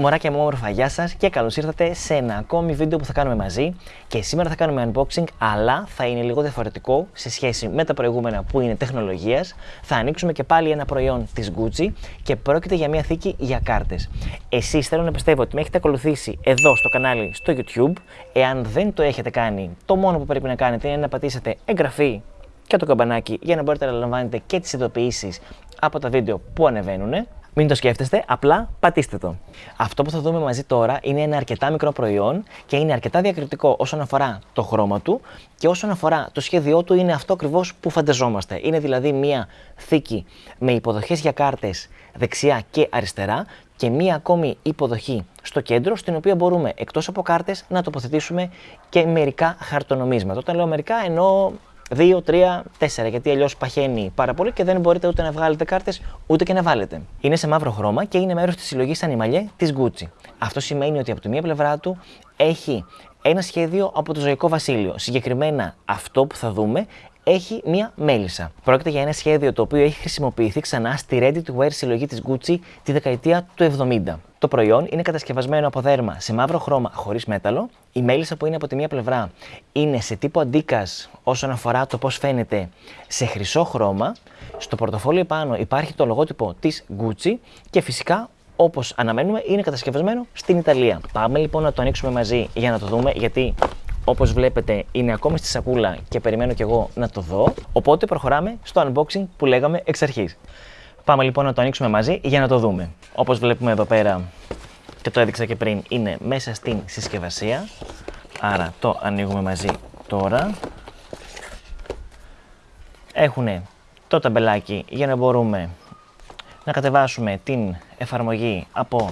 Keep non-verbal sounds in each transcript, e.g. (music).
Μωράκια μου όμορφα, γεια σας και καλώς ήρθατε σε ένα ακόμη βίντεο που θα κάνουμε μαζί. Και σήμερα θα κάνουμε unboxing αλλά θα είναι λίγο διαφορετικό σε σχέση με τα προηγούμενα που είναι τεχνολογίας. Θα ανοίξουμε και πάλι ένα προϊόν της Gucci και πρόκειται για μια θήκη για κάρτες. Εσείς θέλω να πιστεύω ότι με έχετε ακολουθήσει εδώ στο κανάλι στο YouTube. Εάν δεν το έχετε κάνει το μόνο που πρέπει να κάνετε είναι να πατήσετε εγγραφή και το καμπανάκι για να μπορείτε να λαμβάνετε και τις ειδοποιήσεις από τα βίντεο που ανεβαίνουν μην το σκέφτεστε, απλά πατήστε το. Αυτό που θα δούμε μαζί τώρα είναι ένα αρκετά μικρό προϊόν και είναι αρκετά διακριτικό όσον αφορά το χρώμα του και όσον αφορά το σχέδιό του είναι αυτό ακριβώς που φανταζόμαστε. Είναι δηλαδή μία θήκη με υποδοχές για κάρτες δεξιά και αριστερά και μία ακόμη υποδοχή στο κέντρο, στην οποία μπορούμε εκτός από κάρτες να τοποθετήσουμε και μερικά χαρτονομίσματα. Όταν λέω μερικά εννοώ 2, 3, 4, γιατί αλλιώς παχαίνει πάρα πολύ και δεν μπορείτε ούτε να βγάλετε κάρτες ούτε και να βάλετε. Είναι σε μαύρο χρώμα και είναι μέρος της συλλογής Ανιμαλιέ της Gucci. Αυτό σημαίνει ότι από τη μία πλευρά του έχει ένα σχέδιο από το ζωικό βασίλειο. Συγκεκριμένα αυτό που θα δούμε έχει μία μέλισσα. Πρόκειται για ένα σχέδιο το οποίο έχει χρησιμοποιηθεί ξανά στη ready to wear συλλογή της Gucci τη δεκαετία του 70. Το προϊόν είναι κατασκευασμένο από δέρμα σε μαύρο χρώμα χωρίς μέταλλο. Η μέλισσα που είναι από τη μία πλευρά είναι σε τύπο αντίκας όσον αφορά το πώς φαίνεται σε χρυσό χρώμα. Στο πορτοφόλι πάνω υπάρχει το λογότυπο της Gucci και φυσικά όπως αναμένουμε είναι κατασκευασμένο στην Ιταλία. Πάμε λοιπόν να το ανοίξουμε μαζί για να το δούμε γιατί όπως βλέπετε είναι ακόμη στη σακούλα και περιμένω κι εγώ να το δω. Οπότε προχωράμε στο unboxing που λέγαμε εξ αρχής. Πάμε λοιπόν να το ανοίξουμε μαζί για να το δούμε. Όπως βλέπουμε εδώ πέρα και το έδειξα και πριν είναι μέσα στην συσκευασία. Άρα το ανοίγουμε μαζί τώρα. Έχουν το ταμπελάκι για να μπορούμε να κατεβάσουμε την εφαρμογή από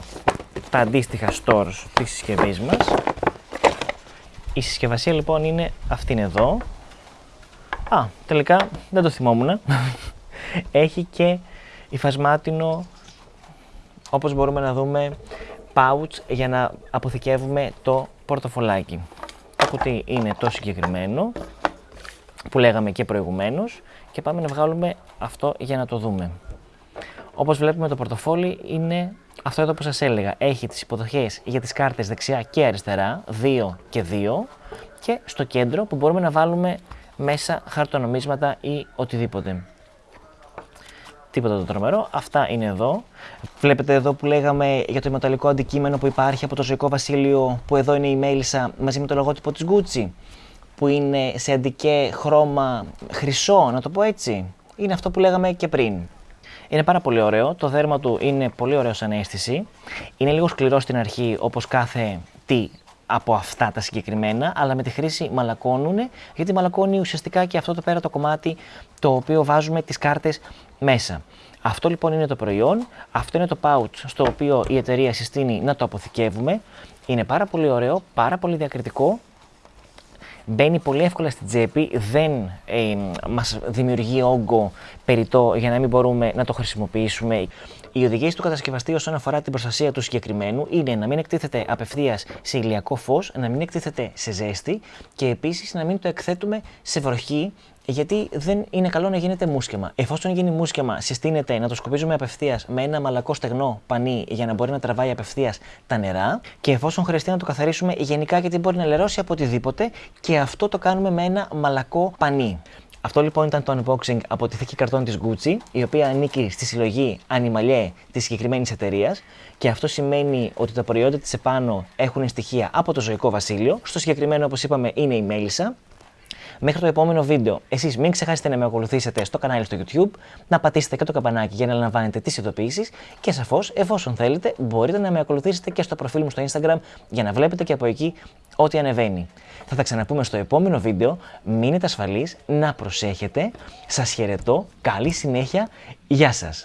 τα αντίστοιχα stores της συσκευής μας. Η συσκευασία λοιπόν είναι αυτήν εδώ. Α, τελικά δεν το θυμόμουν. (laughs) Έχει και υφασμάτινο, όπως μπορούμε να δούμε, pouch για να αποθηκεύουμε το πορτοφολάκι. Το κουτί είναι το συγκεκριμένο που λέγαμε και προηγουμένως και πάμε να βγάλουμε αυτό για να το δούμε. Όπως βλέπουμε το πορτοφόλι είναι αυτό εδώ που σας έλεγα. Έχει τις υποδοχές για τις κάρτες δεξιά και αριστερά, 2 και 2 και στο κέντρο που μπορούμε να βάλουμε μέσα χαρτονομίσματα ή οτιδήποτε. Τίποτα το τρομερό. Αυτά είναι εδώ. Βλέπετε εδώ που λέγαμε για το μεταλλικό αντικείμενο που υπάρχει από το ζωικό βασίλειο που εδώ είναι η μέλισσα μαζί με το λογότυπο της Gucci που είναι σε αντικέ χρώμα χρυσό, να το πω έτσι. Είναι αυτό που λέγαμε και πριν. Είναι πάρα πολύ ωραίο. Το δέρμα του είναι πολύ ωραίο σαν αίσθηση. Είναι λίγο σκληρό στην αρχή, όπως κάθε τι από αυτά τα συγκεκριμένα, αλλά με τη χρήση μαλακώνουν, γιατί μαλακώνει ουσιαστικά και αυτό το πέρα το κομμάτι το οποίο βάζουμε τις κάρτες μέσα. Αυτό λοιπόν είναι το προϊόν, αυτό είναι το pouch στο οποίο η εταιρεία συστήνει να το αποθηκεύουμε. Είναι πάρα πολύ ωραίο, πάρα πολύ διακριτικό μπαίνει πολύ εύκολα στην τσέπη, δεν ε, μας δημιουργεί όγκο περιττό για να μην μπορούμε να το χρησιμοποιήσουμε. Οι οδηγίες του κατασκευαστή όσον αφορά την προστασία του συγκεκριμένου είναι να μην εκτίθεται απευθείας σε ηλιακό φως, να μην εκτίθεται σε ζέστη και επίσης να μην το εκθέτουμε σε βροχή γιατί δεν είναι καλό να γίνεται μουσκεμα. Εφόσον γίνει μουσκεμα, συστήνεται να το σκοπίζουμε απευθείας με ένα μαλακό στεγνό πανί για να μπορεί να τραβάει απευθείας τα νερά. Και εφόσον χρειαστεί να το καθαρίσουμε γενικά γιατί μπορεί να λερώσει από οτιδήποτε, και αυτό το κάνουμε με ένα μαλακό πανί. Αυτό λοιπόν ήταν το unboxing από τη θήκη καρτών της Gucci, η οποία ανήκει στη συλλογή Animalier της συγκεκριμένης εταιρείας και αυτό σημαίνει ότι τα προϊόντα της επάνω έχουν στοιχεία από το ζωικό βασίλειο. Στο συγκεκριμένο, όπως είπαμε, είναι η μέλισσα. Μέχρι το επόμενο βίντεο, εσείς μην ξεχάσετε να με ακολουθήσετε στο κανάλι στο YouTube, να πατήσετε και το καμπανάκι για να λαμβάνετε τις ειδοποιήσεις και σαφώς, εφόσον θέλετε, μπορείτε να με ακολουθήσετε και στο προφίλ μου στο Instagram για να βλέπετε και από εκεί ό,τι ανεβαίνει. Θα τα ξαναπούμε στο επόμενο βίντεο, μείνετε ασφαλείς, να προσέχετε, σας χαιρετώ, καλή συνέχεια, γεια σας!